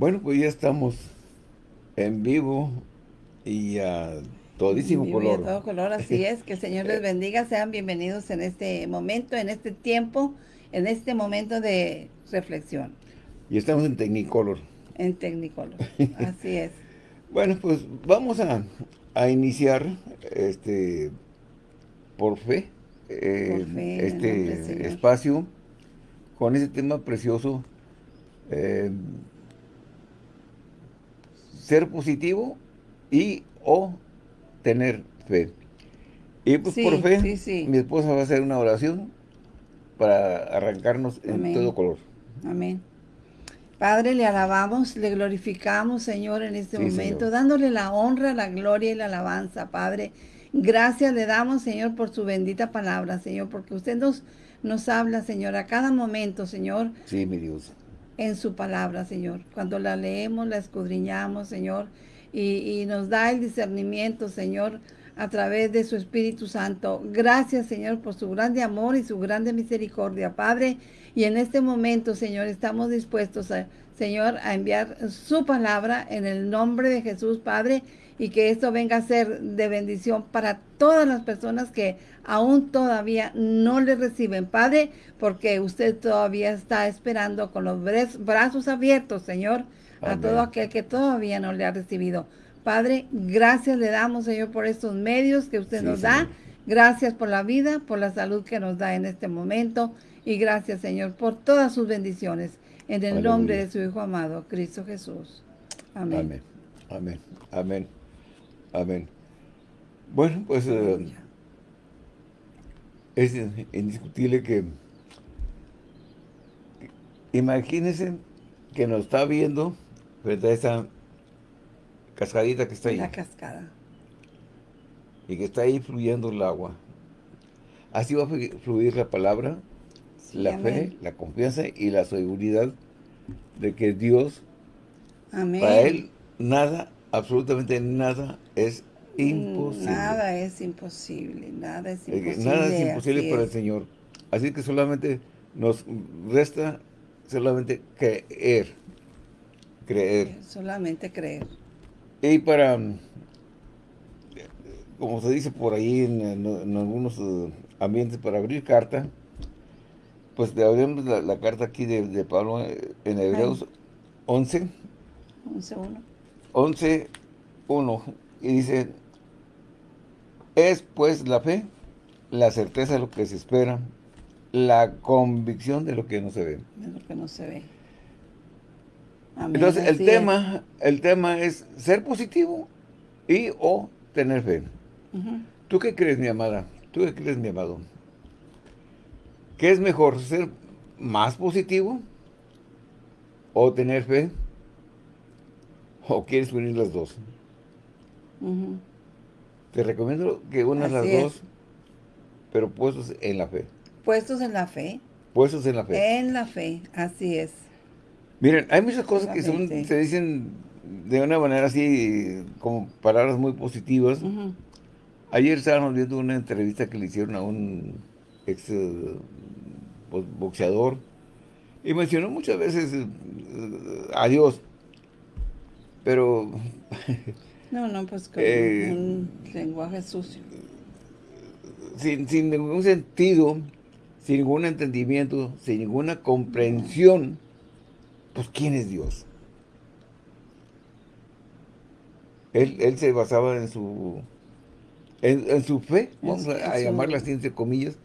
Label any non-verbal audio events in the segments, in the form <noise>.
Bueno, pues ya estamos en vivo y a todísimo Vivo y color. a todo color, así es. Que el Señor les bendiga. Sean bienvenidos en este momento, en este tiempo, en este momento de reflexión Y estamos en Technicolor. en Technicolor. <laughs> Así es. Bueno, pues vamos a, a iniciar este por fe, eh, Por fe, este espacio con ese tema precioso. eh, ser positivo y o tener fe. Y pues Sí, por fe, sí, sí. mi esposa va a hacer una oración para arrancarnos en Amén. todo color. Amén. Padre, le alabamos, le glorificamos, Señor, en este momento, Señor. dándole la honra, la gloria y la alabanza, Padre. Gracias le damos, Señor, por su bendita palabra, Señor, porque usted nos, nos habla, Señor, a cada momento, Señor, Sí, mi Dios. En su palabra, Señor. Cuando la leemos, la escudriñamos, Señor, y, nos da el discernimiento, Señor, a través de su Espíritu Santo. Gracias, Señor, por su grande amor y su grande misericordia, Padre. Y en este momento, Señor, estamos dispuestos, Señor, a enviar su palabra en el nombre de Jesús, Padre, y que esto venga a ser de bendición para todas las personas que aún todavía no le reciben, Padre, porque usted todavía está esperando con los bra- brazos abiertos, Señor, a todo aquel que todavía no le ha recibido. Padre, gracias le damos, Señor, por estos medios que usted Sí, nos da. Señor. Gracias por la vida, por la salud que nos da en este momento. Y gracias, Señor, por todas sus bendiciones. En el Aleluya. nombre de su Hijo amado, Cristo Jesús. Amén. Amén. Amén. Amén. Amén. Bueno, pues eh, es indiscutible que imagínense que nos está viendo frente a esa cascadita que está ahí La cascada. y que está ahí fluyendo el agua. Así va a flu- fluir la palabra, Sí, la fe, la confianza y la seguridad de que Dios, Amén. para Él, nada, absolutamente nada es mm, imposible. Nada es imposible, nada es imposible. Nada es imposible para el Señor. Así que solamente nos resta solamente creer. Creer. Eh, solamente creer. Y para, eh, como se dice por ahí en, algunos eh, ambientes, para abrir carta, pues abrimos la, la, carta aquí de, Pablo en Hebreos Ay. 11. 11.1. 11.1 y dice, es pues la fe, la certeza de lo que se espera, la convicción de lo que no se ve. Es lo que no se ve. Amén, Entonces, el así es. tema, el tema es ser positivo y o tener fe. ¿Tú qué crees, mi amada? ¿Tú qué crees, mi amado? ¿Qué es mejor, ser más positivo o tener fe? ¿O quieres unir las dos? Te recomiendo que unas las es. dos, pero puestos en la fe. Puestos en la fe. Puestos en la fe. En la fe, así es. Miren, hay muchas cosas que son, se dicen de una manera así, como palabras muy positivas. Ayer estábamos viendo una entrevista que le hicieron a un ex eh, bo- boxeador y mencionó muchas veces eh, a Dios, pero <laughs> No, no, pues con Eh, un lenguaje sucio. sin, sin ningún sentido, sin ningún entendimiento, sin ninguna comprensión, pues ¿quién es Dios? Él, él se basaba en su en, en su fe, vamos a, a llamarla así entre comillas,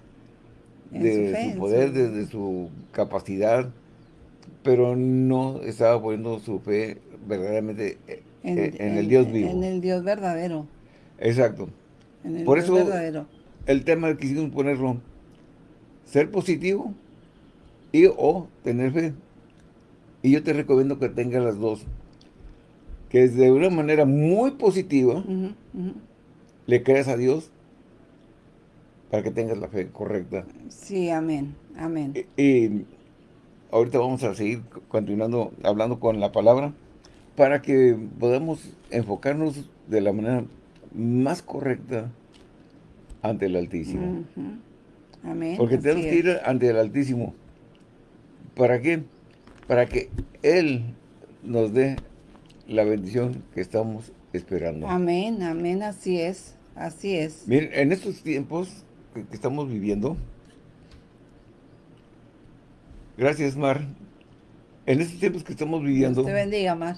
de su fe, su en poder, su- de, de su capacidad, pero no estaba poniendo su fe verdaderamente eh, en, el Dios vivo. En el Dios verdadero. Exacto. En el Por Dios eso- verdadero. El tema que quisimos ponerlo, ser positivo y o tener fe. Y yo te recomiendo que tengas las dos. Que de una manera muy positiva le creas a Dios para que tengas la fe correcta. Sí, amén, amén. Y, y ahorita vamos a seguir continuando hablando con la palabra para que podamos enfocarnos de la manera más correcta ante el Altísimo. Amén. Porque así tenemos que ir ante el Altísimo. ¿Para qué? Para que Él nos dé la bendición que estamos esperando. Amén, amén, así es, así es. Miren, en estos tiempos que, que estamos viviendo, gracias Mar, en estos tiempos que estamos viviendo, Dios te bendiga, Mar.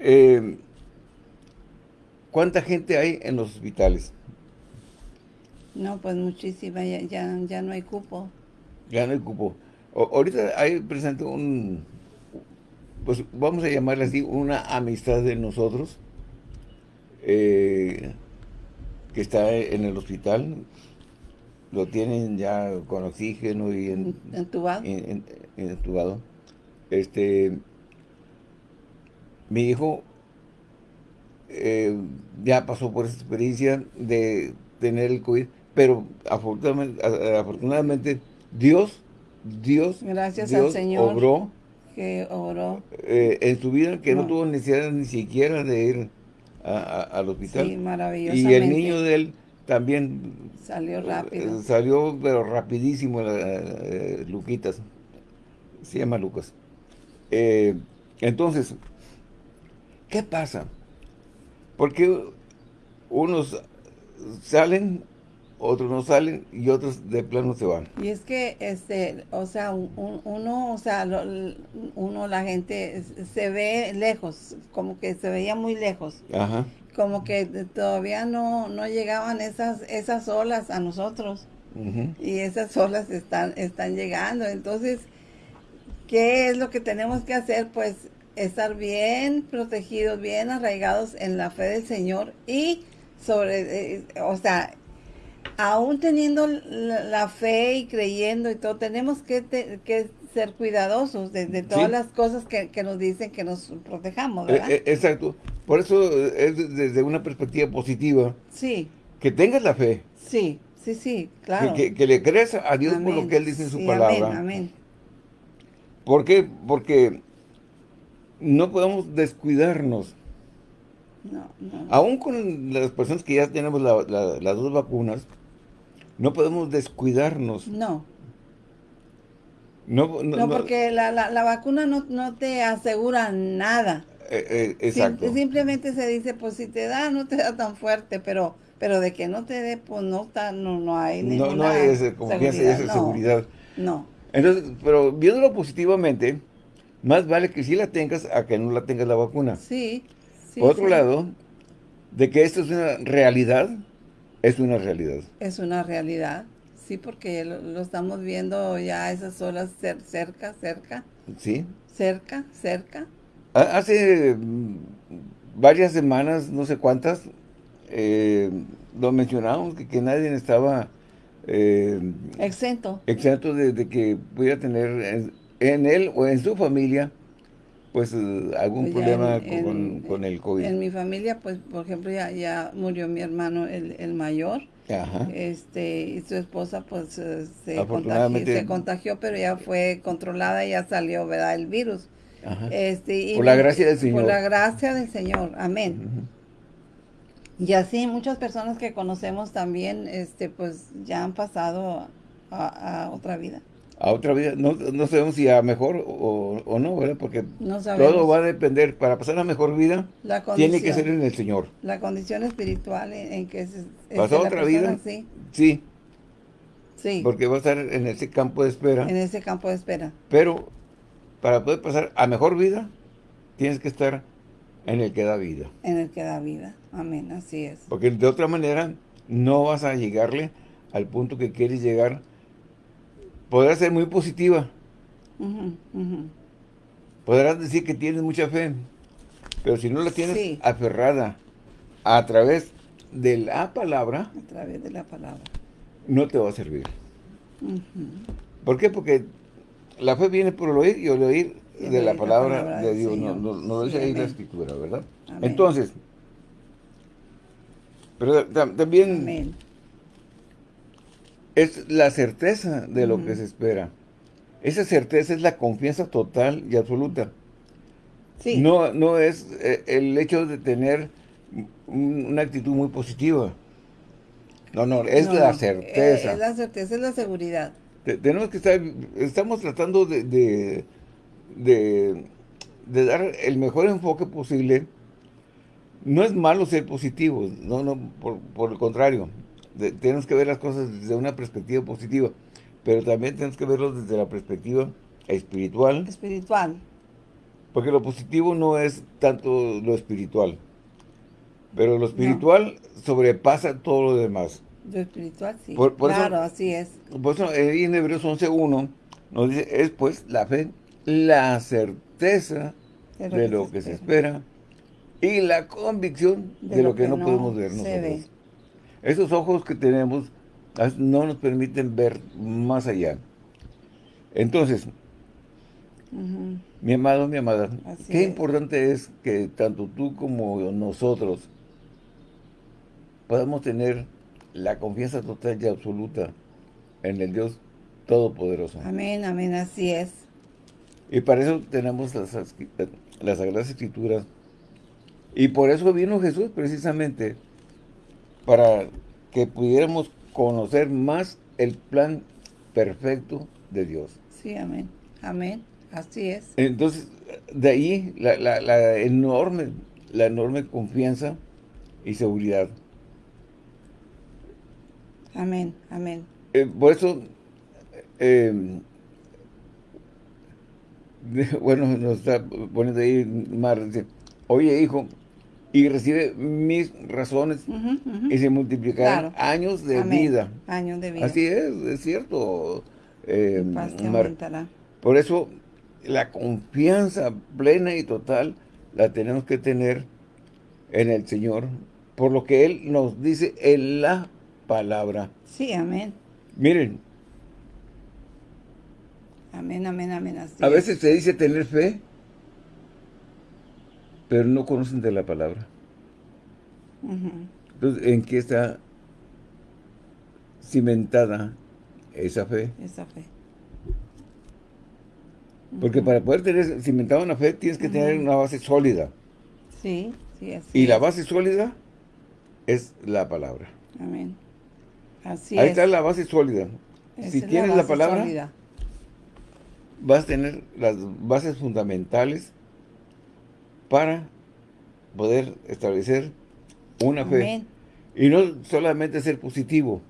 Eh, ¿cuánta gente hay en los hospitales? No, pues muchísima, ya, ya, ya no hay cupo. Ya no hay cupo. O- ahorita hay presente un, pues vamos a llamarle así, una amistad de nosotros eh, que está en el hospital. Lo tienen ya con oxígeno y en, ¿Entubado? en- en- entubado. Este, mi hijo eh, ya pasó por esa experiencia de tener el COVID, pero afortunadamente, Dios, Dios, Gracias al Señor. obró Que oró. eh, en su vida que no. No. tuvo necesidad ni siquiera de ir a- a- al hospital. Sí, y maravillosamente. el niño de él también Salió rápido. eh, Salió, pero rapidísimo, la- eh, Luquitas. Se llama Lucas. Eh, entonces, ¿qué pasa? Porque unos salen, otros no salen y otros de plano se van. Y es que, este, o sea, un- un- uno, o sea, lo- uno, la gente se ve lejos, como que se veía muy lejos, Ajá. como que todavía no, no llegaban esas, esas olas a nosotros. y esas olas están, están llegando. Entonces, ¿qué es lo que tenemos que hacer? Pues estar bien protegidos, bien arraigados en la fe del Señor y sobre, eh, o sea, aún teniendo la, la fe y creyendo y todo, tenemos que, te- que ser cuidadosos de, de todas Sí. las cosas que, que nos dicen que nos protejamos, Eh, ¿verdad? eh, exacto. Por eso es desde una perspectiva positiva sí, que tengas la fe, sí, sí, sí, claro. que- que le creas a Dios por lo que Él dice en su Sí, palabra. Amén, amén. ¿Por qué? Porque no podemos descuidarnos. No, no. Aún con las personas que ya tenemos la- la- las dos vacunas, no podemos descuidarnos. No, No, no, No, no- porque la, la, la vacuna no, no te asegura nada. eh, eh, Sim- exacto. simplemente se dice, pues si te da, no te da tan fuerte, pero pero de que no te dé, pues no está, no, no hay No, ninguna no hay ese, confianza y esa no, seguridad. No, Entonces, pero viéndolo positivamente, más vale que sí la tengas a que no la tengas la vacuna. sí. sí, Por otro sí. lado, de que esto es una realidad, es una realidad. Es una realidad, sí, porque lo, lo estamos viendo ya esas olas cer- cerca, cerca, ¿Sí? cerca, cerca. Ha- Hace mm, varias semanas, no sé cuántas, eh, lo mencionábamos, que, que nadie estaba eh, Exento. exento de, de que pudiera tener en, él o en su familia pues eh, algún Pues problema en- con, en- con el COVID. En mi familia, pues, por ejemplo, ya, ya murió mi hermano, el, el mayor. Ajá. este y su esposa pues eh, se, contagió, se contagió pero ya fue controlada y ya salió verdad el virus Ajá. este y Por la gracia del Señor. por la gracia del Señor amén y así muchas personas que conocemos también este pues ya han pasado a, a otra vida A otra vida, no, no sabemos si a mejor o, o no, ¿verdad? Porque no todo va a depender, para pasar a mejor vida, la tiene que ser en el Señor. la condición espiritual en, en que se, ¿Pasó este, la otra persona- vida? sí Sí, sí porque va a estar en ese campo de espera. en ese campo de espera Pero para poder pasar a mejor vida, tienes que estar en el que da vida. en el que da vida amén así es Porque de otra manera no vas a llegarle al punto que quieres llegar. Podrás ser muy positiva, Ujú, ujú. podrás decir que tienes mucha fe, pero si no la tienes Sí. aferrada a través de la palabra, a través de la palabra no te va a servir. Ujú. ¿Por qué? Porque la fe viene por el oír y el oír Y de la oír la palabra, palabra de Dios. No, Señor. no, no Sí, dice ahí la amén. escritura, ¿verdad? Amén. Entonces, pero tam- también Amén. Es la certeza de lo que se espera. Esa certeza es la confianza total y absoluta. Sí. No, no es eh, el hecho de tener un- una actitud muy positiva. No, no, es No, la no. certeza. Eh, Es la certeza, es la seguridad. Te- tenemos que estar, estamos tratando de, de, de, de dar el mejor enfoque posible. No es malo ser positivo, no, no, por, el contrario. Tenemos que ver las cosas desde una perspectiva positiva, pero también tenemos que verlo desde la perspectiva espiritual. Espiritual. Porque lo positivo no es tanto lo espiritual, pero lo espiritual sobrepasa todo lo demás. Lo espiritual, sí. claro, así es. Por eso en Hebreos 11.1 nos dice, es pues la fe, la certeza de lo, que, se, espera. y la convicción de, lo, que, no, podemos ver nosotros. Esos ojos que tenemos no nos permiten ver más allá. Entonces, mi amado, mi amada, qué importante es que tanto tú como nosotros podamos tener la confianza total y absoluta en el Dios Todopoderoso. Amén, amén, así es. Y para eso tenemos las, las Sagradas Escrituras. Y por eso vino Jesús precisamente, para que pudiéramos conocer más el plan perfecto de Dios. Sí, amén, amén, así es. Entonces, de ahí la, la enorme, la enorme confianza y seguridad. Amén, amén. Eh, por eso, eh, <laughs> bueno, nos está poniendo ahí Mar, dice, oye hijo, y recibe mis razones y se multiplicarán años de vida. Años de vida. Así es, es cierto. Eh, por eso, la confianza plena y total la tenemos que tener en el Señor, por lo que Él nos dice en la palabra. Sí, amén. Miren. Amén, amén, amén. a veces se dice tener fe, pero no conocen de la palabra. Entonces, ¿en qué está cimentada esa fe? Esa fe. Porque para poder tener cimentada una fe, tienes que tener una base sólida. Sí, sí, así Y la base sólida es la palabra. Amén. Ahí está la base sólida. si tienes la, palabra, vas a tener las bases fundamentales para poder establecer una fe. Y no solamente ser positivo,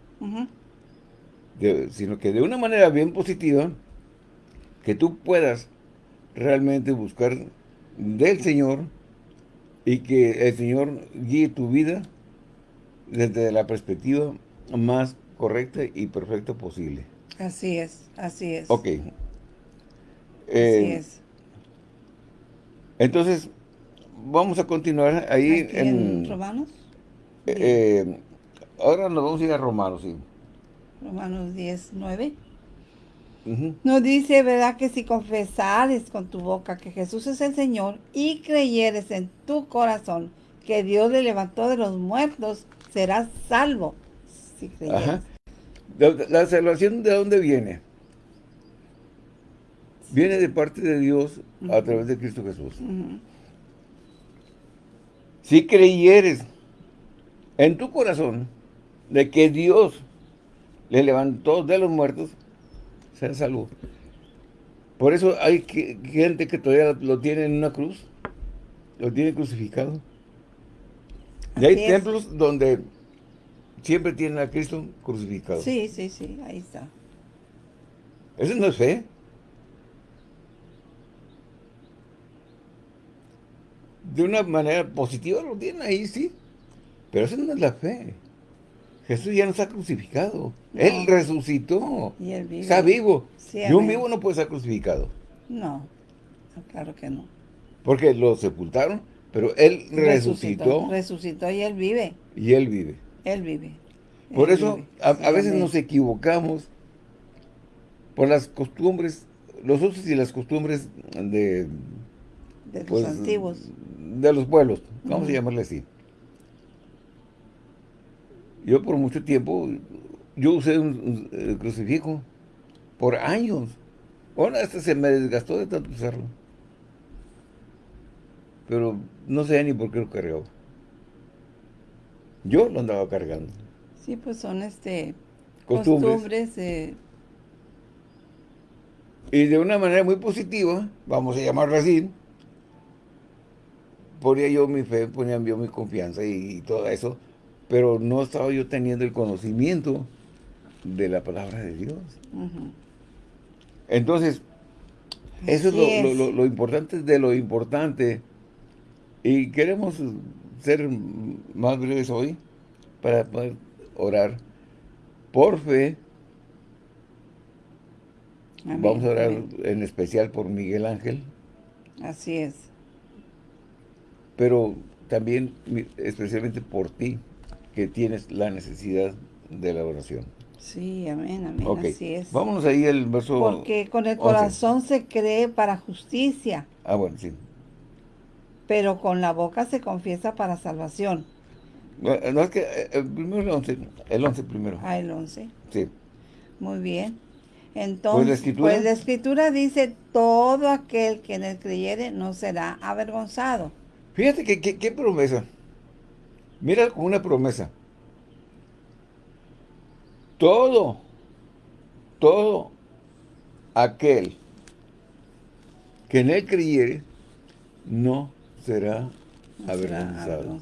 sino que de una manera bien positiva, que tú puedas realmente buscar del Señor y que el Señor guíe tu vida desde la perspectiva más correcta y perfecta posible. Así es, así es. Ok. así eh, es. Entonces, vamos a continuar ahí en, Romanos. Eh, eh, ahora nos vamos a ir a Romanos, sí. Romanos 10, 9. Nos dice, ¿verdad? Que si confesares con tu boca que Jesús es el Señor y creyeres en tu corazón que Dios le levantó de los muertos, serás salvo. La, salvación de dónde viene? Viene de parte de Dios a través de Cristo Jesús. Si creyeres en tu corazón de que Dios le levantó de los muertos, será salvo. Por eso hay gente que todavía lo tiene en una cruz, lo tiene crucificado. y hay templos donde siempre tienen a Cristo crucificado. Sí, sí, sí, ahí está. Eso no es fe. De una manera positiva lo tienen ahí, sí. Pero eso no es la fe. Jesús ya no está crucificado. Él resucitó. Y él vive. Está vivo. y un vivo no puede estar crucificado. No, claro que no. Porque lo sepultaron, pero él resucitó. Resucitó, resucitó y él vive. Y él vive. Él vive. Por eso a, veces nos equivocamos por las costumbres, los usos y las costumbres de... De los pues, antiguos. De los pueblos, vamos a llamarle así. Yo por mucho tiempo, yo usé un, crucifijo por años. Ahora hasta se me desgastó de tanto usarlo. Pero no sé ni por qué lo cargaba. Yo lo andaba cargando. Sí, pues son este costumbres, Y de una manera muy positiva, vamos a llamarlo así, ponía yo mi fe, ponía yo mi confianza y, todo eso, pero no estaba yo teniendo el conocimiento de la palabra de Dios. Entonces, eso es, Lo, lo, importante de lo importante. Y queremos ser más breves hoy para poder orar por fe. Vamos a orar en especial por Miguel Ángel. Así es. Pero también especialmente por ti, que tienes la necesidad de la oración. Sí, amén, amén, así es. Vámonos ahí al verso Porque con el corazón se cree para justicia. Ah, bueno, sí. Pero con la boca se confiesa para salvación. No, es que eh, eh, primero el 11, el 11 primero. Ah, el 11. Sí. Muy bien. Entonces, pues la, escritura, pues la escritura dice, todo aquel que en él creyere no será avergonzado. Fíjate que qué promesa. Mira como una promesa todo, todo aquel que en él creyere, no será, avergonzado.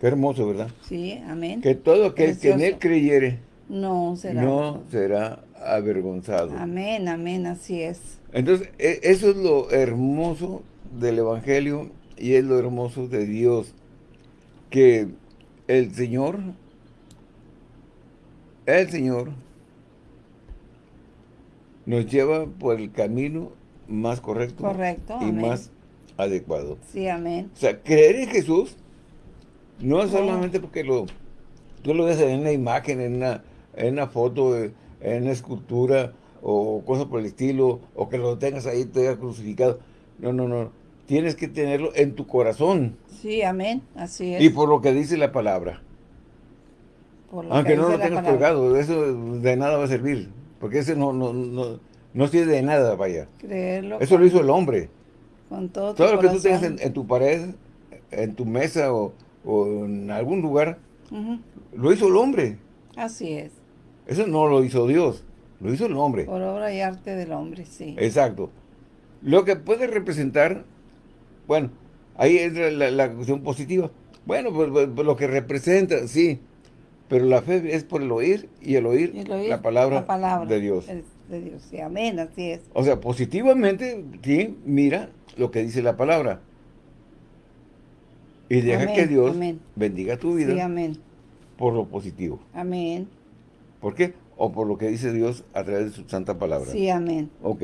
Qué hermoso, ¿verdad? Sí, amén. Que todo aquel que en él creyere, no será, no será avergonzado. Amén, amén, así es. Entonces, e, eso es lo hermoso del Evangelio y es lo hermoso de Dios, que el Señor el Señor nos lleva por el camino más correcto, y más adecuado. Sí, amén. O sea, creer en Jesús no es solamente porque lo, tú lo ves en una imagen, en una, en una foto, en una escultura o cosas por el estilo, o que lo tengas ahí todavía crucificado. No, no, no. Tienes que tenerlo en tu corazón. Sí, amén. Así es. Y por lo que dice la palabra. Aunque no lo tengas colgado, eso de nada va a servir. Porque ese no, no, no, no sirve de nada, vaya. Creerlo. Eso lo hizo el hombre. Con todo, todo lo que tú tengas en, tu pared, en tu mesa o, en algún lugar, lo hizo el hombre. Así es. Eso no lo hizo Dios, lo hizo el hombre. Por obra y arte del hombre, sí. Exacto. Lo que puede representar, bueno, ahí entra la, la cuestión positiva. Bueno, pues, pues, pues, lo que representa, sí, pero la fe es por el oír y el oír, la, palabra de Dios. de Dios, sí, amén, así es. O sea, positivamente, sí, mira lo que dice la palabra. Y deja que Dios bendiga tu vida sí, amén. por lo positivo. Amén. ¿Por qué? O por lo que dice Dios a través de su santa palabra. Sí, amén. Ok,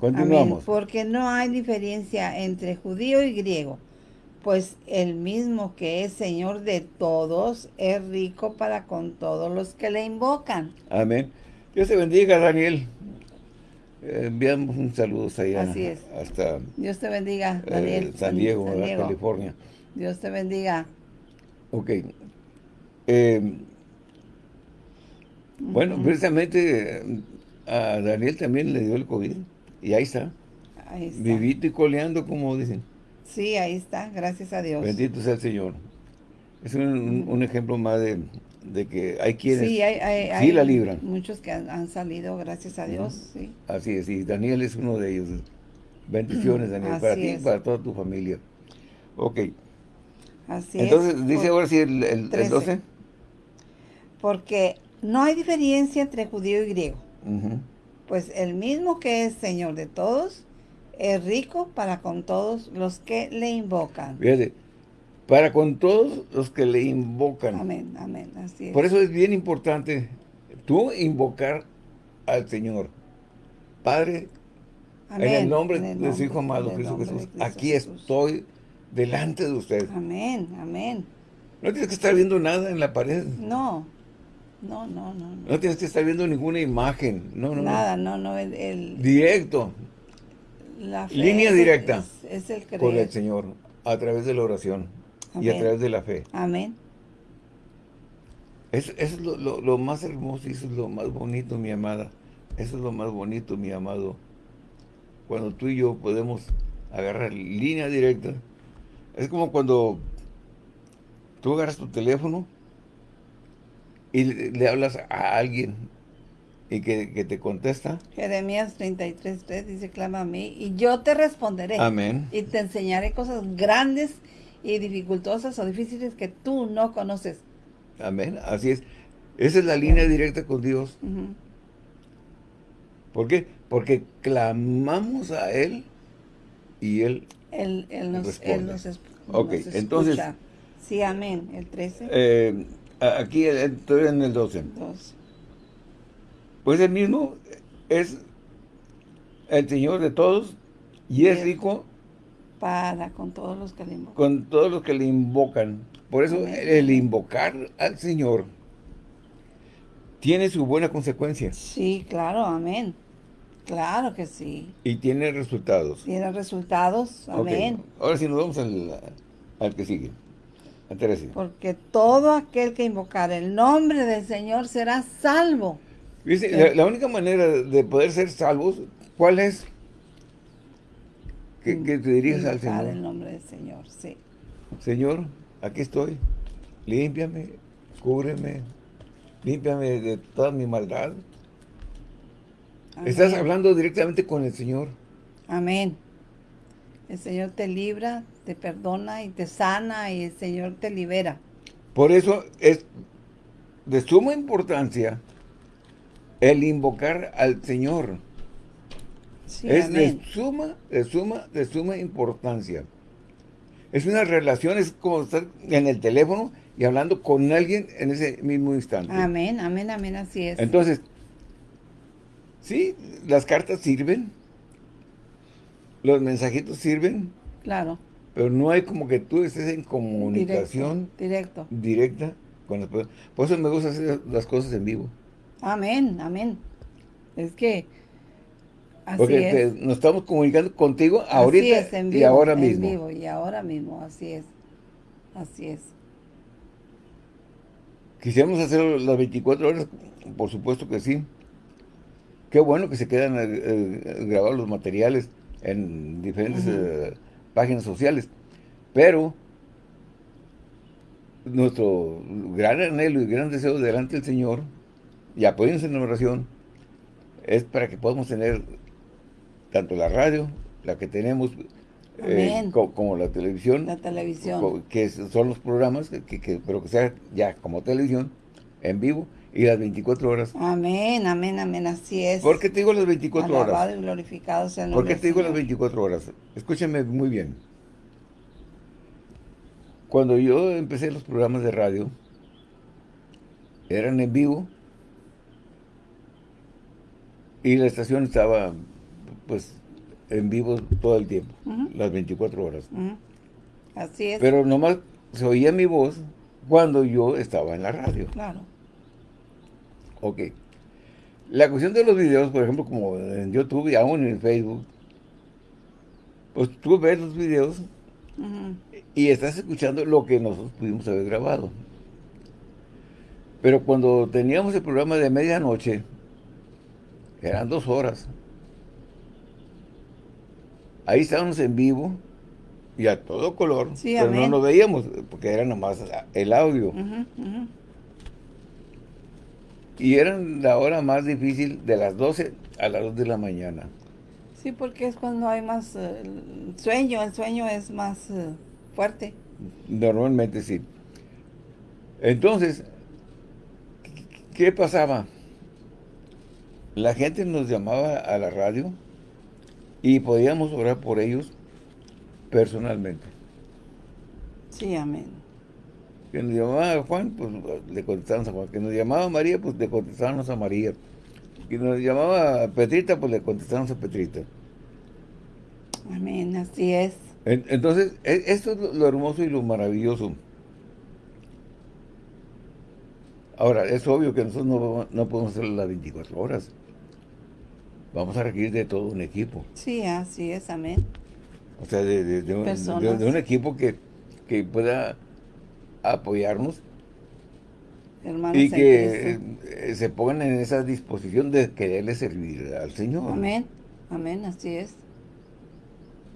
continuamos. Porque no hay diferencia entre judío y griego pues el mismo que es Señor de todos, es rico para con todos los que le invocan. Amén. Dios te bendiga, Daniel. Eh, enviamos un saludo allá Así es. hasta Dios te bendiga, eh, Daniel. San, Diego, California. Dios te bendiga. Ok. Eh, bueno, precisamente a Daniel también le dio el COVID. Y ahí está. Ahí está. Vivito y coleando, como dicen. Sí, ahí está, gracias a Dios. Bendito sea el Señor. Es un, ejemplo más de, que hay quienes sí, hay, la libran. Muchos que han, salido, gracias a Dios, sí. Así es, y Daniel es uno de ellos. Bendiciones, <clears throat> Daniel, para ti y para toda tu familia. Ok. Así Entonces, dice ahora sí el, el, 12. Porque no hay diferencia entre judío y griego. Pues el mismo que es Señor de todos, es rico para con todos los que le invocan. Fíjate, para con todos los que le invocan. Amén, amén, así es. Por eso es bien importante tú invocar al Señor. Padre, en el nombre de su Hijo amado Jesús, aquí estoy delante de usted. Amén, amén. No tienes que estar viendo nada en la pared. No, no, no, no. No, tienes que estar viendo ninguna imagen. No, no, Nada, no, no. el... Directo. Línea directa es, el con el Señor a través de la oración y a través de la fe. Amén. Eso, es lo, más hermoso y eso es lo más bonito, mi amada. Eso es lo más bonito, mi amado. Cuando tú y yo podemos agarrar línea directa. Es como cuando tú agarras tu teléfono y le, le hablas a alguien ¿Y que, que te contesta? Jeremías 33.3 dice, clama a mí y yo te responderé. Amén. Y te enseñaré cosas grandes y dificultosas o difíciles que tú no conoces. Amén. Así es. Esa es la línea directa con Dios. Ujú. ¿Por qué? Porque clamamos a Él y Él... Él, él nos, Responde. él nos, es- Ok, nos entonces-. Sí, amén. El 13. eh, aquí estoy en el 12. dos. Pues el mismo es el Señor de todos y es rico Para con todos los que le invocan. con todos los que le invocan. Por eso Amén. el invocar al Señor tiene su buena consecuencia Sí, claro, amén. Claro que sí. y tiene resultados. Tiene resultados, amén. Ahora sí nos vamos al, al que sigue. Al 13. Porque todo aquel que invocar el nombre del Señor será salvo. Dice, la, la única manera de poder ser salvos, ¿cuál es? Que, que te dirijas al Invocar el Señor. nombre del Señor, sí. Señor, aquí estoy. Límpiame, cúbreme, límpiame de toda mi maldad. Estás hablando directamente con el Señor. Amén. El Señor te libra, te perdona y te sana y el Señor te libera. Por eso es de suma importancia el invocar al Señor. Sí, es amén. de suma, de suma, de suma importancia. Es una relación, es como estar en el teléfono y hablando con alguien en ese mismo instante. Amén, amén, amén, así es. Entonces, sí, las cartas sirven, los mensajitos sirven, claro. Pero no hay como que tú estés en comunicación Directo, directo. directa con las personas. Por eso me gusta hacer las cosas en vivo. Amén, amén. Es que así Porque es. te- nos estamos comunicando contigo ahorita así es, en y vivo, ahora en mismo. vivo, y ahora mismo, así es. Así es. Quisiéramos hacerlo las 24 horas, por supuesto que sí. Qué bueno que se quedan eh, eh, grabados los materiales en diferentes eh, páginas sociales. Pero nuestro gran anhelo y gran deseo delante del Señor, y apóyense en la oración, es para que podamos tener tanto la radio, la que tenemos, eh, co- como la televisión, La televisión. que son los programas, que, que- que- pero que sea ya como televisión, en vivo, y las 24 horas. Amén, amén, amén, así es. ¿Por qué te digo las 24 horas? Alabado y glorificado sea el ¿Por qué te digo las Señor. 24 horas? Escúchame muy bien. Cuando yo empecé los programas de radio, eran en vivo y la estación estaba, pues, en vivo todo el tiempo, las 24 horas. Así es. Pero nomás se oía mi voz cuando yo estaba en la radio. claro. Ok. La cuestión de los videos, por ejemplo, como en YouTube y aún en Facebook, pues tú ves los videos y estás escuchando lo que nosotros pudimos haber grabado. Pero cuando teníamos el programa de medianoche, eran dos horas. Ahí estábamos en vivo y a todo color, Sí, pero no nos veíamos porque era nomás el audio. Y eran la hora más difícil de las 12 a las 2 de la mañana. Sí, porque es cuando hay más eh, sueño, el sueño es más eh, fuerte. Normalmente sí. Entonces, ¿qué- ¿qué pasaba? La gente nos llamaba a la radio y podíamos orar por ellos personalmente. Sí, amén. Que nos llamaba Juan, pues le contestábamos a Juan. Que nos llamaba María, pues le contestábamos a María. Que nos llamaba Petrita, pues le contestábamos a Petrita. Amén, así es. En- Entonces, e- esto es lo- hermoso y lo maravilloso. Ahora, es obvio que nosotros no, no podemos hacerlo las 24 horas. Vamos a requerir de todo un equipo. Sí, así es, amén. O sea, de, de- de un, de un equipo que, que pueda apoyarnos Hermanos y que eh, se pongan en esa disposición de quererle servir al Señor. Amén, amén, así es.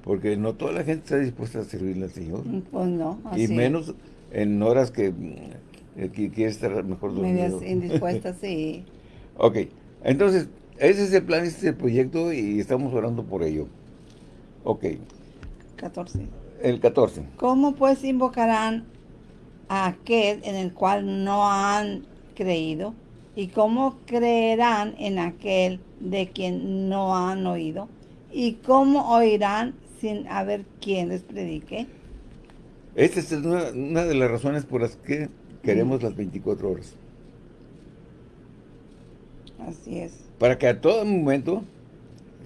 Porque no toda la gente está dispuesta a servirle al Señor. Mm, Pues no, así Y es. menos en horas que, mm, que quiere estar mejor dormido. Medias <laughs> indispuestas, sí. Ok, Entonces, ese es el plan, ese es el proyecto y estamos orando por ello. Ok. 14. El 14. ¿Cómo pues invocarán a aquel en el cual no han creído? ¿Y cómo creerán en aquel de quien no han oído? ¿Y cómo oirán sin haber quien les predique? Esta es una, una de las razones por las que queremos las 24 horas. Así es. Para que a todo momento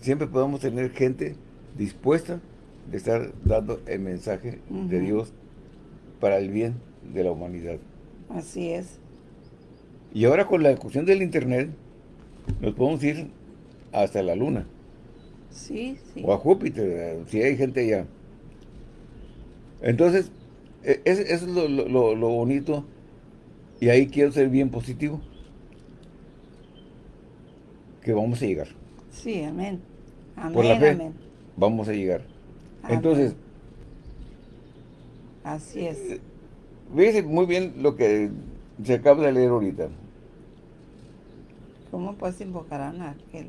siempre podamos tener gente dispuesta de estar dando el mensaje de. Dios para el bien de la humanidad. Así es. Y ahora con la cuestión del internet, nos podemos ir hasta la luna Sí, sí. o a Júpiter, eh, si hay gente allá. Entonces, es- eso es lo, lo- lo- lo bonito y ahí quiero ser bien positivo. Que vamos a llegar. Sí, amén. Amén, Por la fe. amén. Vamos a llegar. Amén. Entonces, Así es. Fíjese muy bien lo que se acaba de leer ahorita. ¿Cómo pues invocarán a aquel?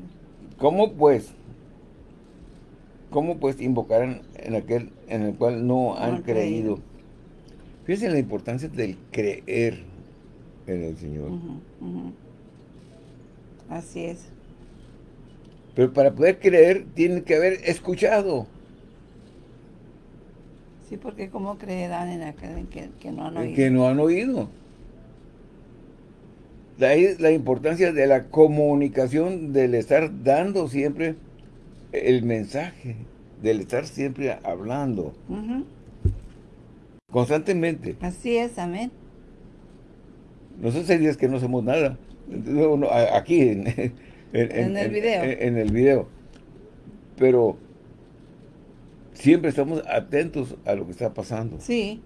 ¿Cómo pues? ¿Cómo pues invocarán en aquel en el cual no han creído? creído. Fíjense la importancia del creer en el Señor. Así es. Pero para poder creer, tiene que haber escuchado. Sí, porque ¿cómo creerán en aquel que, que no han oído? que no han oído. De ahí la importancia de la comunicación, del estar dando siempre el mensaje, del estar siempre hablando constantemente. Así es, amén. Nosotros hay días que no hacemos nada. Entonces, uno, a- aquí <laughs> en, en- En el video. En el video. Pero siempre estamos atentos a lo que está pasando. Sí,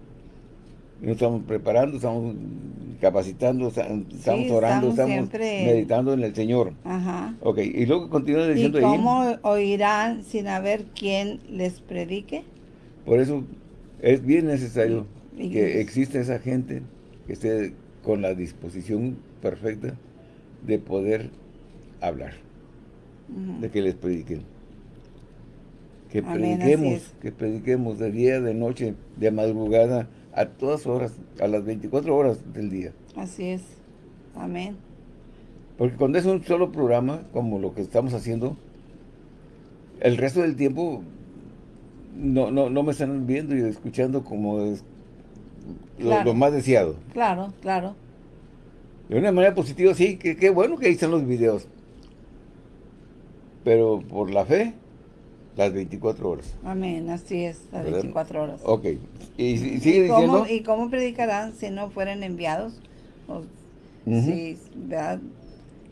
Nos estamos preparando, estamos capacitando, esta- estamos orando, estamos siempre- meditando en el Señor. ajá. Ok, y luego continúa ¿Y diciendo ahí. cómo oirán sin haber quien les predique? Por eso es bien necesario Y- que exista esa gente que esté con la disposición perfecta de poder hablar, de que les prediquen. Que Amén, prediquemos, es. que prediquemos de día, de noche, de madrugada, a todas horas, a las 24 horas del día. Así es. Amén. Porque cuando es un solo programa, como lo que estamos haciendo, el resto del tiempo no, no, no me están viendo y escuchando como es lo, Claro. lo más deseado. Claro, claro. De una manera positiva, sí, que qué bueno que ahí están los videos. Pero por la fe, las 24 horas. Amén. Así es. Las ¿verdad? 24 horas. Ok. Y, si- sigue ¿Y cómo, diciendo. ¿Y cómo predicarán si no fueren enviados? O- Ujú. sí, ¿verdad?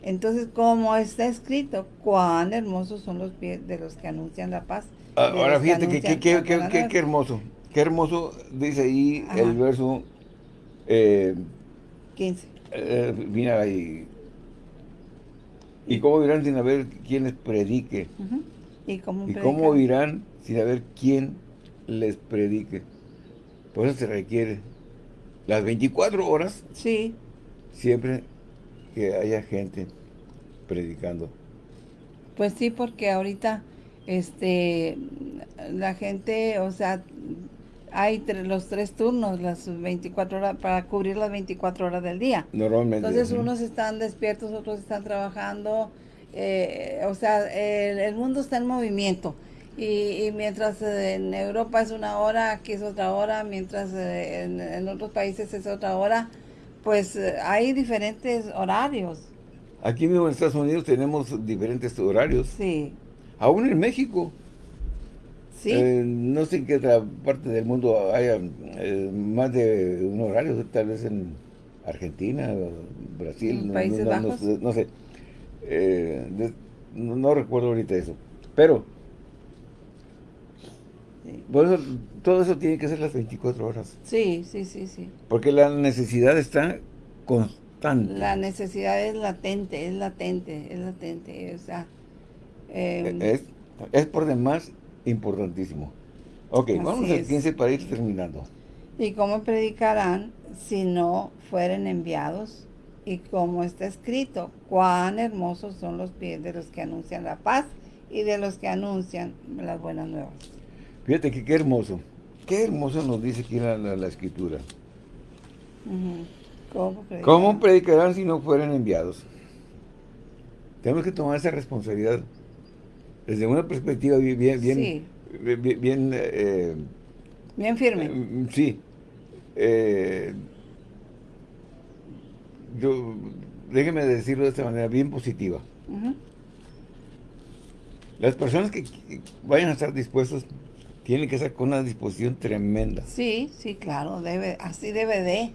Entonces, como está escrito, cuán hermosos son los pies de los que anuncian la paz. Ah, Ahora fíjate que, que- que- que- que- hermoso. Qué hermoso dice ahí Ajá. el verso. Eh, 15. eh, mira ahí. ¿Y cómo irán sin haber quien les predique? Ujú. ¿Y cómo, ¿Y cómo predican? irán sin haber quien les predique? Por eso se requiere las 24 horas Sí, siempre que haya gente predicando. pues sí, porque ahorita este la gente, o sea, hay tre- los tres turnos, las 24 horas, para cubrir las 24 horas del día. Normalmente. Entonces unos están despiertos, otros están trabajando, eh, o sea, el, el mundo está en movimiento. Y, y mientras eh, en Europa es una hora, aquí es otra hora, mientras eh, en, en otros países es otra hora, pues eh, hay diferentes horarios. Aquí mismo en Estados Unidos tenemos diferentes horarios. Sí, Aún en México. sí, Eh, no sé en qué otra parte del mundo haya más de un horario, tal vez en Argentina, Brasil, En no, Países no- Bajos. no sé. Eh, de- no, no recuerdo ahorita eso. Pero, sí, por eso, todo eso tiene que ser las 24 horas. sí, sí, sí, sí. Porque la necesidad está constante. La necesidad es latente, es latente, es latente, o sea, eh, es, es por demás importantísimo. Ok, vamos al es. 15 para ir terminando. ¿Y cómo predicarán si no fueren enviados? Y como está escrito, cuán hermosos son los pies de los que anuncian la paz y de los que anuncian las buenas nuevas. Fíjate que qué hermoso. Qué hermoso nos dice aquí la, la, escritura. ¿Cómo, predicarán? ¿Cómo predicarán si no fueran enviados? Tenemos que tomar esa responsabilidad desde una perspectiva bien, bien, bien, bien, eh, bien firme. Eh, sí. Eh, yo, déjeme decirlo de esta manera, bien positiva. Las personas que, vayan a estar dispuestos tienen que estar con una disposición tremenda. Sí, sí, claro, debe, así debe de.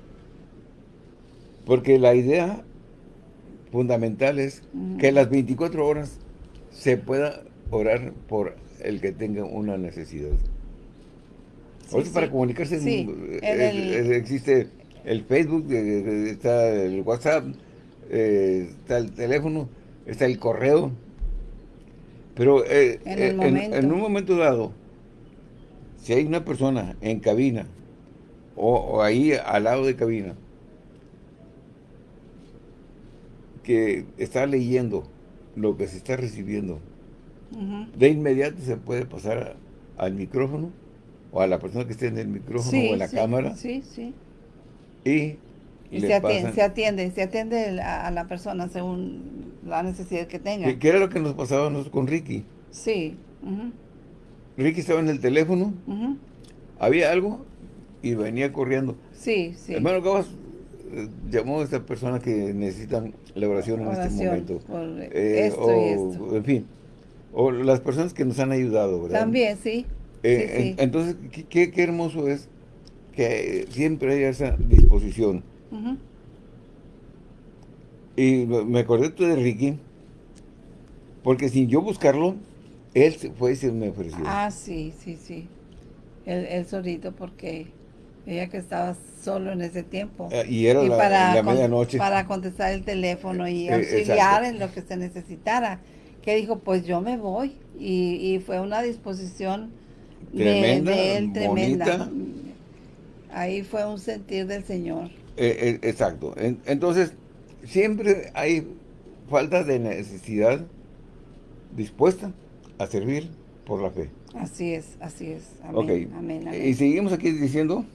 Porque la idea fundamental es que las 24 horas se pueda orar por el que tenga una necesidad. para comunicarse existe el Facebook, está el WhatsApp, eh, está el teléfono, está el correo. Pero eh, en, eh, en, un momento dado, si hay una persona en cabina o, ahí al lado de cabina que está leyendo lo que se está recibiendo, de inmediato se puede pasar al micrófono o a la persona que esté en el micrófono o en la cámara. Sí, sí. Y, se, atiende, se, atiende, se atiende, a la persona según la necesidad que tenga. ¿Qué, era lo que nos pasaba con Ricky? Sí. Ricky estaba en el teléfono, había algo y venía corriendo. Sí, sí. Hermano Cabas eh, llamó a esta persona que necesitan la oración, en este momento. Eh, esto y esto. En fin, o las personas que nos han ayudado, ¿verdad? También, sí. Eh, entonces, qué, qué, hermoso es que siempre haya esa disposición. Y me acordé tú de Ricky, porque sin yo buscarlo, él fue y se me ofreció. Ah, sí, sí, sí. Él, solito porque ella que estaba solo en ese tiempo. Ah, y era la, medianoche. Para contestar el teléfono y eh, auxiliar en lo que se necesitara. Que dijo, pues yo me voy. Y, fue una disposición tremenda, de, él tremenda. Ahí fue un sentir del Señor. Eh, eh, exacto. entonces, siempre hay falta de necesidad dispuesta a servir por la fe. Así es, así es. Amén, amén, ¿Y seguimos aquí diciendo?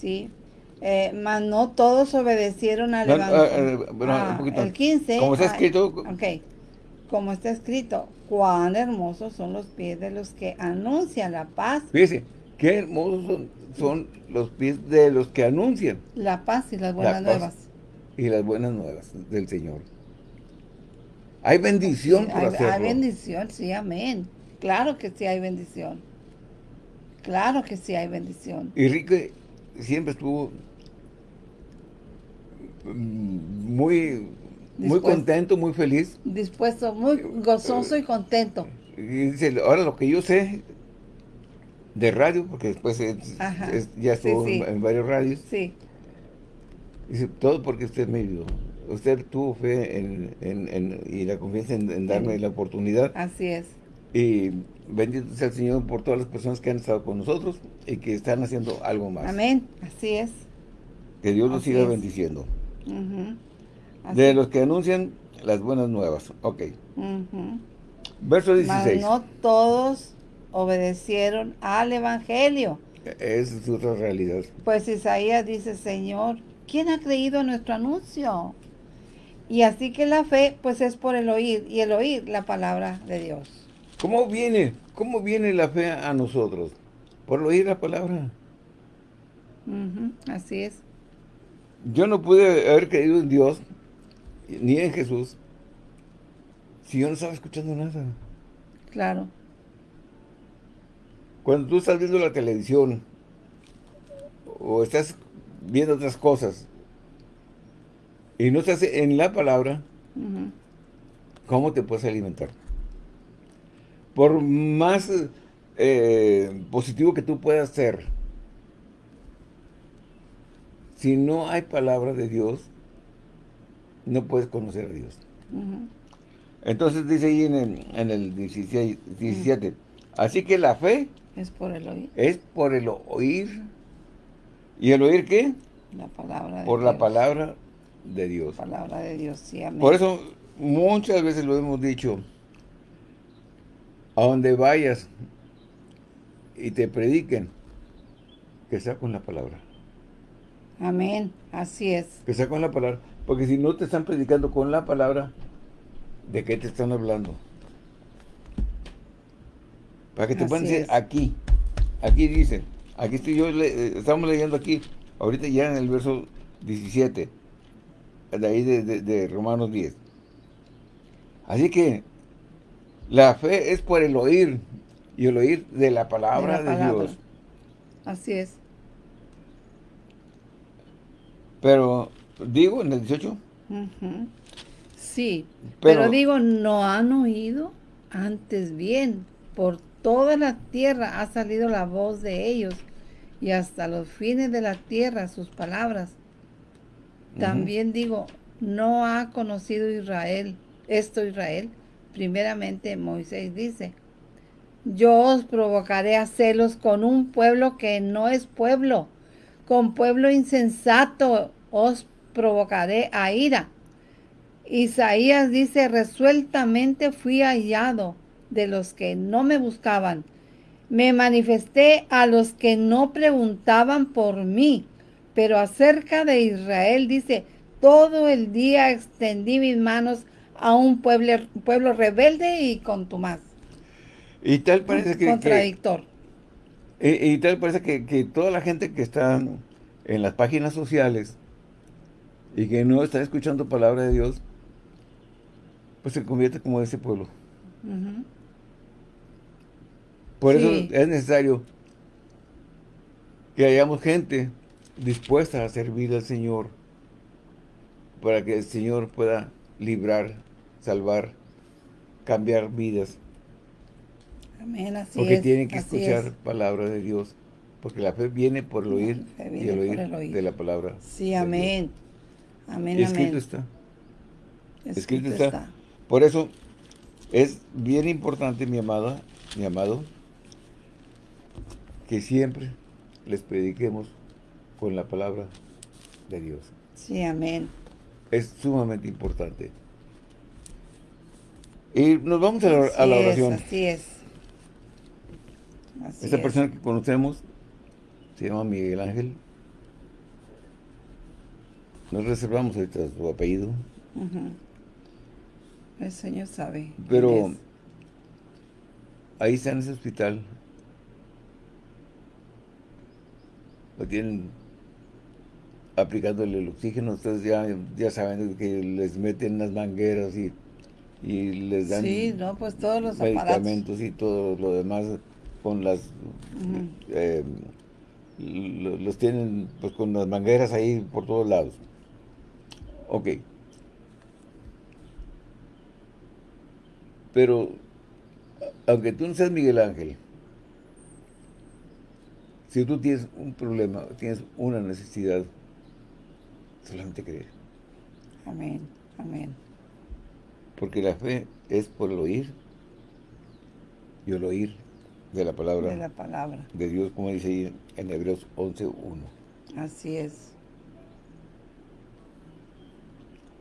Sí. Eh, mas no todos obedecieron al Evangelio. Ah, el 15. Como está escrito. ok. Como está escrito, cuán hermosos son los pies de los que anuncian la paz. Fíjese, qué hermosos son, los pies de los que anuncian. La paz y las buenas nuevas. Y las buenas nuevas del Señor. Hay bendición por hay, Hay bendición, sí, amén. Claro que sí hay bendición. Claro que sí hay bendición. Y Rique siempre estuvo mm, muy, muy contento, muy feliz. Dispuesto, muy gozoso y contento. Y dice, ahora lo que yo sé de radio, porque después ya estuvo En, varios radios. Sí. Dice, todo porque usted me ayudó usted tuvo fe en, y la confianza en, darme la oportunidad. Así es. Y bendito sea el Señor por todas las personas que han estado con nosotros y que están haciendo algo más. Amén, así es. Que Dios los siga bendiciendo. De los que anuncian las buenas nuevas. Ok. Verso 16. no todos obedecieron al Evangelio. Esa es otra realidad. Pues Isaías dice, Señor, ¿quién ha creído en nuestro anuncio? Y así que la fe, pues es por el oír, y el oír la palabra de Dios. ¿Cómo viene? ¿Cómo viene la fe a nosotros? Por el oír la palabra. así es. Yo no pude haber creído en Dios, ni en Jesús, si yo no estaba escuchando nada. Claro. Cuando tú estás viendo la televisión, o estás viendo otras cosas, y no estás en la palabra, ¿cómo te puedes alimentar? Por más eh, positivo que tú puedas ser, si no hay palabra de Dios, no puedes conocer a Dios. Entonces dice ahí en el, en el 17, así que la fe es por el oír. Es por el oír. ¿Y el oír qué? La palabra Por la palabra de Dios. Palabra de Dios, sí, amén. Por eso muchas veces lo hemos dicho, a donde vayas y te prediquen, que sea con la palabra. Amén, así es. Que sea con la palabra. Porque si no te están predicando con la palabra, ¿de qué te están hablando? Para que te puedan decir aquí, aquí dice, aquí estoy yo, estamos leyendo aquí, ahorita ya en el verso 17, de ahí de, Romanos 10. Así que la fe es por el oír, y el oír de la palabra de, Dios. Así es. Pero, digo, en el 18. Sí, pero, pero, digo, no han oído antes bien. Por toda la tierra ha salido la voz de ellos y hasta los fines de la tierra sus palabras. También digo, no ha conocido Israel, esto Israel. Primeramente Moisés dice, yo os provocaré a celos con un pueblo que no es pueblo, con pueblo insensato os provocaré a ira. Isaías dice, resueltamente fui hallado de los que no me buscaban. Me manifesté a los que no preguntaban por mí. Pero acerca de Israel dice, todo el día extendí mis manos a un pueblo, pueblo rebelde y contumaz. Y tal parece que... Contradictor. y, tal parece que, que, toda la gente que está en las páginas sociales y que no está escuchando palabra de Dios, pues se convierte como ese pueblo. Por eso es necesario que hayamos gente dispuesta a servir al Señor para que el Señor pueda librar, salvar, cambiar vidas. Amén, así Porque tienen que escuchar palabra de Dios. Porque la fe viene por el oír y el oír, de la palabra. Sí, amén. Amén, Escrito está. Escrito, está. Por eso es bien importante, mi amada, mi amado, que siempre les prediquemos con la palabra de Dios. Sí, amén. Es sumamente importante. Y nos vamos a la, oración. así es. Esta persona que conocemos se llama Miguel Ángel. Nos reservamos ahorita su apellido. El Señor sabe. Pero ahí está en ese hospital. Lo tienen aplicándole el oxígeno. Ustedes ya, ya saben que les meten las mangueras y, les dan sí, no, pues todos los medicamentos y todo lo demás con las eh, los tienen pues con las mangueras ahí por todos lados. Ok. Pero, aunque tú no seas Miguel Ángel, si tú tienes un problema, tienes una necesidad, solamente creer. Amén, amén. Porque la fe es por el oír y el oír de la palabra de, la palabra. de Dios, como dice ahí en Hebreos 11.1. Así es.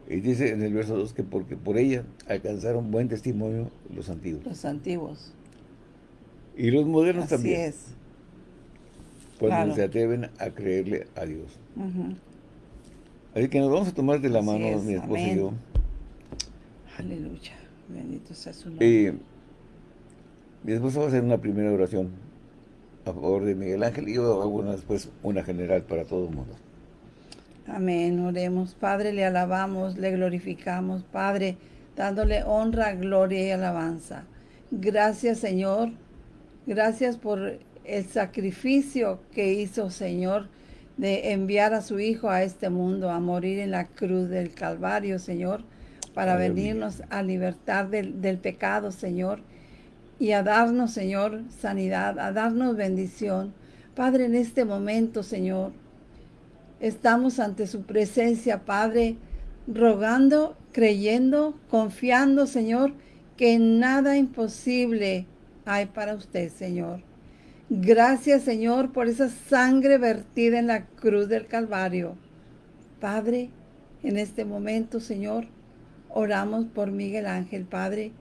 Y dice en el verso 2 que porque por ella alcanzaron buen testimonio los antiguos. Los antiguos. Y los modernos también. Así es. Cuando se atreven a creerle a Dios. Así que nos vamos a tomar de la mano mi esposa y yo. Aleluya. Bendito sea su nombre. Y mi esposa va a hacer una primera oración a favor de Miguel Ángel y yo hago después una general para todo el mundo. Amén, oremos. Padre, le alabamos, le glorificamos, Padre, dándole honra, gloria y alabanza. Gracias, Señor. Gracias por el sacrificio que hizo, Señor, de enviar a su Hijo a este mundo, a morir en la cruz del Calvario, Señor, para venirnos a libertar del, del pecado, Señor, y a darnos, Señor, sanidad, a darnos bendición. Padre, en este momento, Señor, Estamos ante su presencia, Padre, rogando, creyendo, confiando, Señor, que nada imposible hay para usted, Señor. Gracias, Señor, por esa sangre vertida en la cruz del Calvario. Padre, En este momento, Señor, oramos por Miguel Ángel, Padre.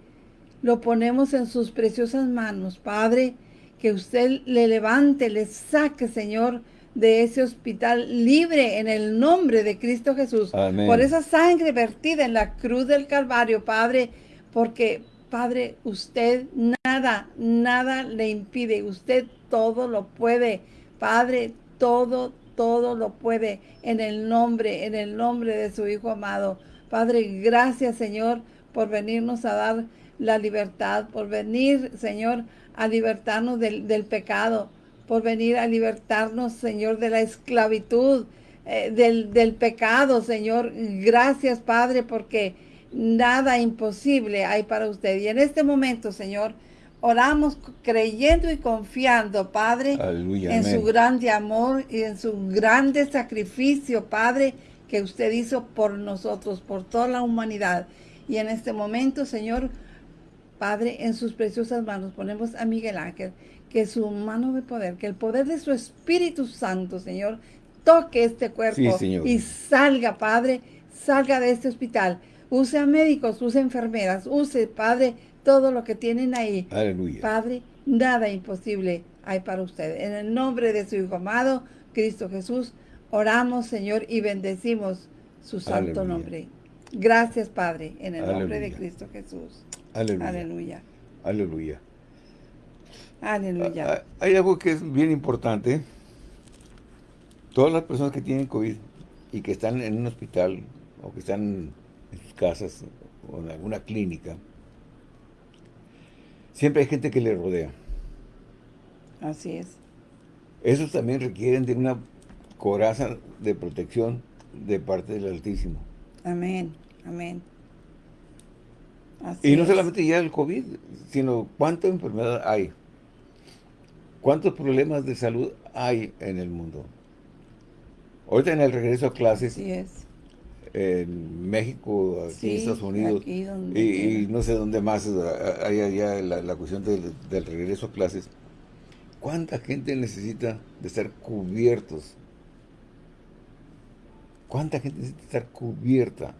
Lo ponemos en sus preciosas manos, Padre, que usted le levante, le saque, Señor, de ese hospital libre en el nombre de Cristo Jesús. Amén. Por esa sangre vertida en la cruz del Calvario, Padre, porque, Padre, usted nada, nada le impide. Usted todo lo puede. Padre, todo, todo lo puede en el nombre, en el nombre de su Hijo amado. Padre, gracias, Señor, por venirnos a dar la libertad, por venir, Señor, a libertarnos del, del pecado, por venir a libertarnos, Señor, de la esclavitud, eh, del, del pecado, Señor. Gracias, Padre, porque nada imposible hay para usted. Y en este momento, Señor, oramos creyendo y confiando, Padre, Aleluya, en amén. su grande amor y en su grande sacrificio, Padre, que usted hizo por nosotros, por toda la humanidad. Y en este momento, Señor, Padre, en sus preciosas manos ponemos a Miguel Ángel, que su mano de poder, que el poder de su Espíritu Santo, Señor, toque este cuerpo Sí, y salga, Padre, salga de este hospital. Use a médicos, use enfermeras, use, Padre, todo lo que tienen ahí. Aleluya. Padre, nada imposible hay para usted. En el nombre de su Hijo amado, Cristo Jesús, oramos, Señor, y bendecimos su santo Aleluya. nombre. Gracias, Padre, en el nombre de. Cristo Jesús. Aleluya. Aleluya. Aleluya. Aleluya. Ah, Hay algo que es bien importante. Todas las personas que tienen COVID y que están en un hospital o que están casas o en alguna clínica, siempre hay gente que le rodea. Así es. Esos también requieren de una coraza de protección de parte del Altísimo. Amén. Amén. Así Y no es. solamente ya el COVID, sino cuánta enfermedad hay. ¿Cuántos problemas de salud hay en el mundo? Ahorita en el regreso a clases, Así es. En México, aquí Sí, en Estados Unidos, y, no sé dónde más ah, hay allá la, la cuestión del, del regreso a clases. ¿Cuánta gente necesita de estar cubiertos? ¿Cuánta gente necesita estar cubierta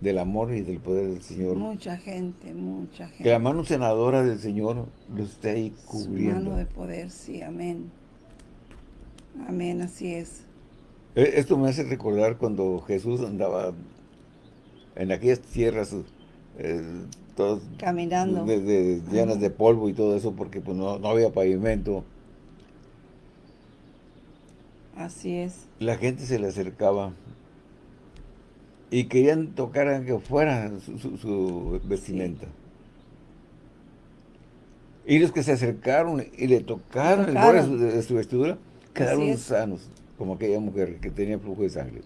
del amor y del poder del Señor? Mucha gente, mucha gente. Que la mano senadora del Señor los esté ahí Su cubriendo. mano de poder, sí, amén. Amén, así es. Eh, Esto me hace recordar cuando Jesús andaba en aquellas tierras eh, todas Caminando. de- de- llenas de polvo y todo eso porque pues no, no había pavimento. Así es. La gente se le acercaba y querían tocar aunque fuera su, su- su vestimenta. Y los que se acercaron y le tocaron el borde de su, de su vestidura quedaron sanos, como aquella mujer que tenía flujo de sangre.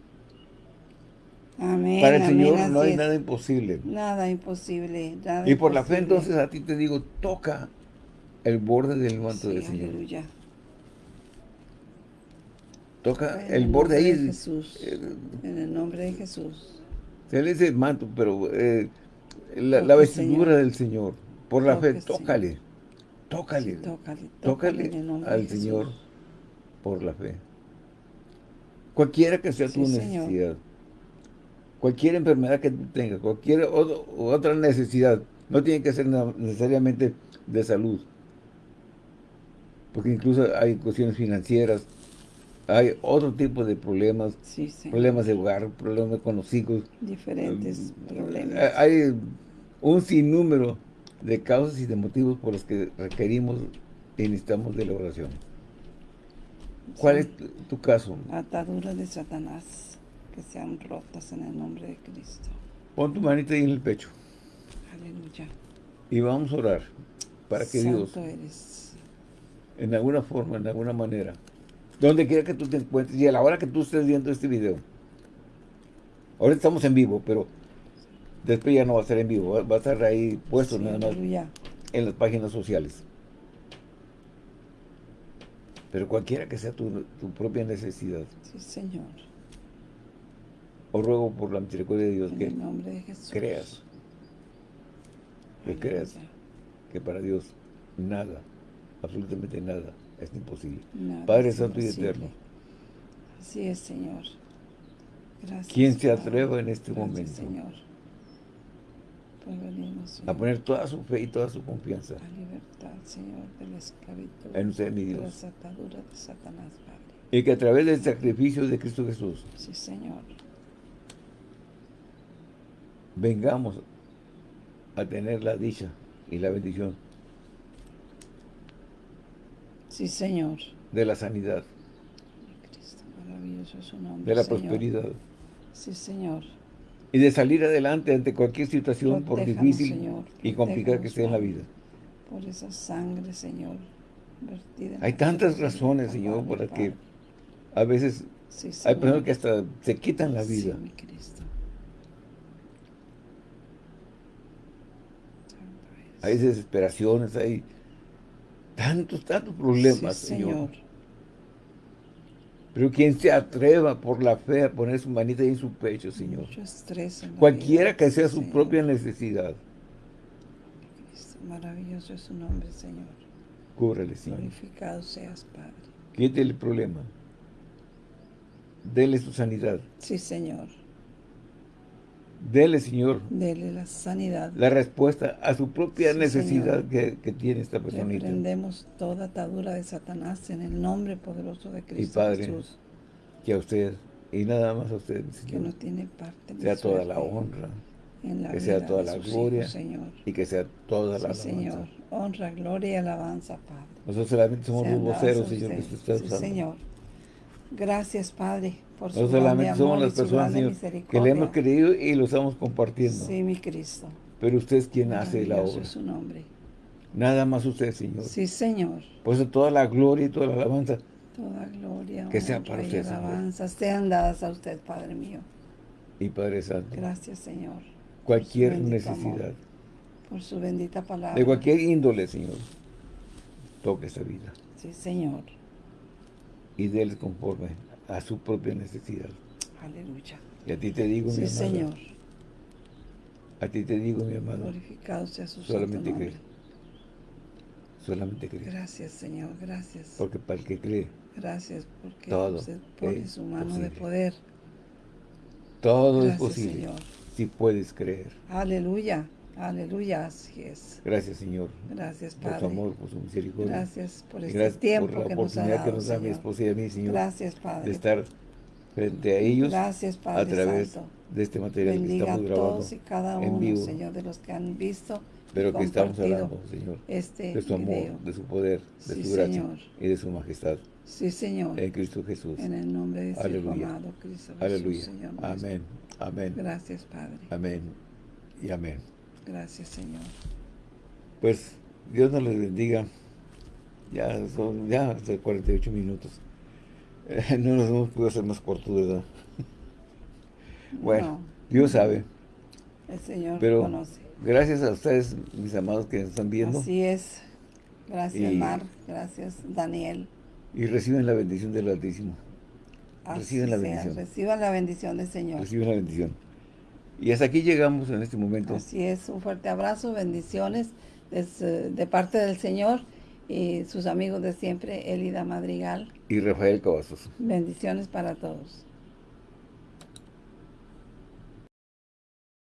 Amén. Para el amén, Señor no hay es. nada imposible. Nada imposible. nada Y por la fe entonces a ti te digo, toca el borde del manto Sí, del Señor. aleluya. Toca En el borde ahí. de Jesús. eh, En el nombre de Jesús. Se le dice manto, pero eh, la, vestidura Señor. del Señor. Por la fe, Toque, tócale. Tócale. Tócale, tócale Tócale el nombre al. Señor por la fe. Cualquiera que sea tu Señor. necesidad. Cualquier enfermedad que tengas, cualquier otro- otra necesidad, no tiene que ser necesariamente de salud. Porque incluso hay cuestiones financieras, hay otro tipo de problemas, Sí, problemas de hogar, problemas con los hijos. Diferentes Eh, problemas. Hay un sinnúmero de causas y de motivos por los que requerimos y necesitamos de la oración. ¿Cuál es tu, caso? Ataduras de Satanás que sean rotas en el nombre de Cristo. Pon tu manita ahí en el pecho Aleluya. y vamos a orar para que Dios, Santo eres. en alguna forma, en alguna manera, donde quiera que tú te encuentres y a la hora que tú estés viendo este video, ahora estamos en vivo, pero después ya no va a estar en vivo, va- va a estar ahí puesto Sí, nada más aleluya. en las páginas sociales. Pero cualquiera que sea tu, tu propia necesidad, Sí, Señor. os ruego por la misericordia de Dios En que el nombre de Jesús. creas, que creas que para Dios nada, absolutamente nada, es imposible. Nada Padre es Santo y. Eterno, Así es, Señor. Gracias, ¿Quién se atreva en este Gracias, momento Señor. Venimos, a poner toda su fe y toda su confianza a libertad, Señor, de la esclavitud, en usted, mi de Dios? las ataduras de Satanás, Padre. Y que a través del sacrificio de Cristo Jesús Sí, Señor. vengamos a tener la dicha y la bendición Sí, Señor. de la sanidad, Cristo, maravilloso su nombre, de la Señor. prosperidad Sí, Señor. Y de salir adelante ante cualquier situación, por difícil Señor, y complicada que sea en la vida. Por esa sangre, Señor, vertida Hay tantas razones, Señor, Calvario, para que a veces Sí, hay personas que hasta se quitan la vida. Sí, mi Cristo. Santo eres. Hay desesperaciones, hay tantos, tantos problemas, Sí, Señor. Señor. Pero quien se atreva por la fe a poner su manita ahí en su pecho, Señor. Mucho estrés Cualquiera vida, que sea su Señor. propia necesidad, Maravilloso es su nombre, Señor. cúbrale, Señor. Glorificado seas, Padre. Quítele el problema. Dele su sanidad. Sí, Señor. Dele, Señor, Dele la sanidad. la respuesta a su propia Sí, necesidad Señor. que, que tiene esta personita. Reprendemos toda atadura de Satanás en el nombre poderoso de Cristo Padre, Jesús, Que a usted, y nada más a usted, que no Señor, tiene parte sea toda la honra en la que sea toda la gloria hijos, Señor. y que sea toda la Sí, alabanza. Señor. Honra, gloria y alabanza, Padre. Nosotros solamente somos los voceros, Señor, que usted. usted está Sí, usando. Señor. Gracias, Padre, por su solamente amor somos las personas, Señor, que le hemos creído y lo estamos compartiendo. Sí, mi Cristo. Pero usted es quien hace la obra. es su nombre. Nada más usted, Señor. Sí, Señor. Por eso toda la gloria y toda la alabanza Toda gloria, Que sea para usted, Señor. alabanza sean dadas a usted, Padre mío. y Padre Santo. Gracias, Señor, Cualquier necesidad, amor. por su bendita palabra. de cualquier índole, Señor, toque esa vida Sí, Señor. y déles conforme a su propia necesidad. Aleluya. Y a ti te digo, mi Sí, amada, Señor. a ti te digo, mi amado, Glorificado sea su solamente cree, solamente cree. Gracias, Señor. Gracias. Porque para el que cree, Gracias porque Todo usted pone su mano de poder. todo es posible Señor. si puedes creer. Aleluya. Aleluya. Así es. Gracias, Señor, Gracias, por Padre. tu amor, por su misericordia. Gracias por este gracias tiempo por la que nos ha oportunidad que dado, nos da mi esposa y a mí, Señor, Gracias, de Padre. estar frente a ellos Gracias, Padre a través Santo. de este material que Bendiga estamos grabando todos y cada en uno, vivo, Señor, de los que han visto pero que estamos hablando, Señor, este de su amor, video. de su poder, de Sí, su gracia Señor. y de su majestad Sí, Señor. en Cristo Jesús. En el nombre de su Aleluya. amado Cristo Jesús, Aleluya. Señor. Amén. Amén. Gracias, Padre. Amén. Y amén. Gracias, Señor. Pues Dios nos les bendiga. Ya son ya hasta 48 minutos. Eh, no nos hemos podido hacer más cortos, ¿verdad? <laughs> Bueno, No, Dios sabe. el Señor Pero conoce. gracias a ustedes, mis amados que nos están viendo, Así es. Gracias, Y- Mar. Gracias, Daniel. y reciben la bendición del Altísimo. Así Reciben la sea. bendición. Reciban la bendición del Señor. Reciben la bendición. Y hasta aquí llegamos en este momento. Así es. Un fuerte abrazo, bendiciones des- de parte del Señor y sus amigos de siempre, Elida Madrigal. Y Rafael Cavazos. Bendiciones para todos.